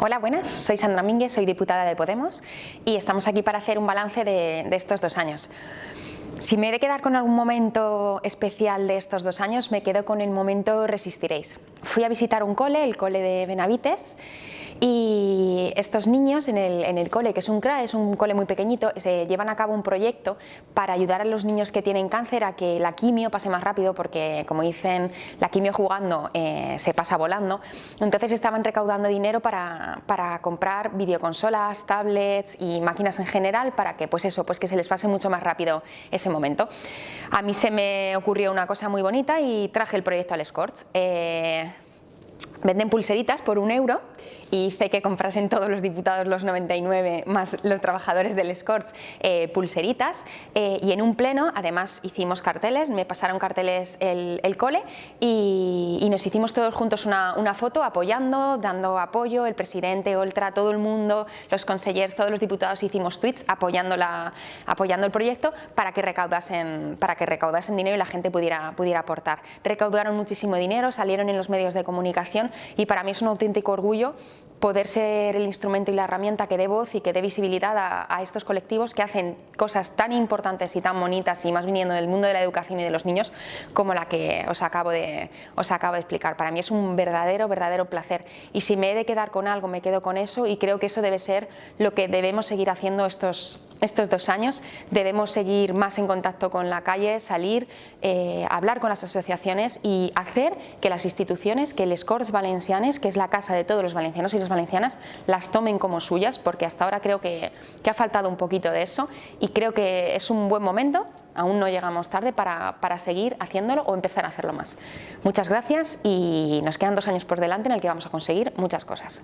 Hola, buenas. Soy Sandra Mínguez, soy diputada de Podemos y estamos aquí para hacer un balance de, de, estos dos años. Si me he de quedar con algún momento especial de estos dos años, me quedo con el momento Resistiréis. Fui a visitar un cole, el cole de Benavites, y estos niños en el, cole, que es un CRA, es un cole muy pequeñito, se llevan a cabo un proyecto para ayudar a los niños que tienen cáncer a que la quimio pase más rápido porque, como dicen, la quimio jugando eh, se pasa volando. Entonces estaban recaudando dinero para, para, comprar videoconsolas, tablets y máquinas en general para que, pues eso, pues que se les pase mucho más rápido ese momento. A mí se me ocurrió una cosa muy bonita y traje el proyecto al Scorch. Eh, venden pulseritas por un euro y hice que comprasen todos los diputados, los 99 más los trabajadores del Scorch, eh, pulseritas eh, y en un pleno además hicimos carteles, me pasaron carteles el, cole y, nos hicimos todos juntos una, foto apoyando, dando apoyo, el presidente, Oltra, todo el mundo, los consejeros, todos los diputados hicimos tweets apoyando, la, apoyando el proyecto para que, recaudasen, para que recaudasen dinero y la gente pudiera, pudiera aportar. Recaudaron muchísimo dinero, salieron en los medios de comunicación y para mí es un auténtico orgullo poder ser el instrumento y la herramienta que dé voz y que dé visibilidad a, estos colectivos que hacen cosas tan importantes y tan bonitas y más viniendo del mundo de la educación y de los niños como la que os acabo de, os acabo de explicar. Para mí es un verdadero, verdadero placer y si me he de quedar con algo me quedo con eso y creo que eso debe ser lo que debemos seguir haciendo estos, estos dos años. Debemos seguir más en contacto con la calle, salir, eh, hablar con las asociaciones y hacer que las instituciones, que el Corts Valencianes, que es la casa de todos los valencianos y los valencianas las tomen como suyas, porque hasta ahora creo que, ha faltado un poquito de eso y creo que es un buen momento, aún no llegamos tarde, para seguir haciéndolo o empezar a hacerlo más. Muchas gracias y nos quedan dos años por delante en el que vamos a conseguir muchas cosas.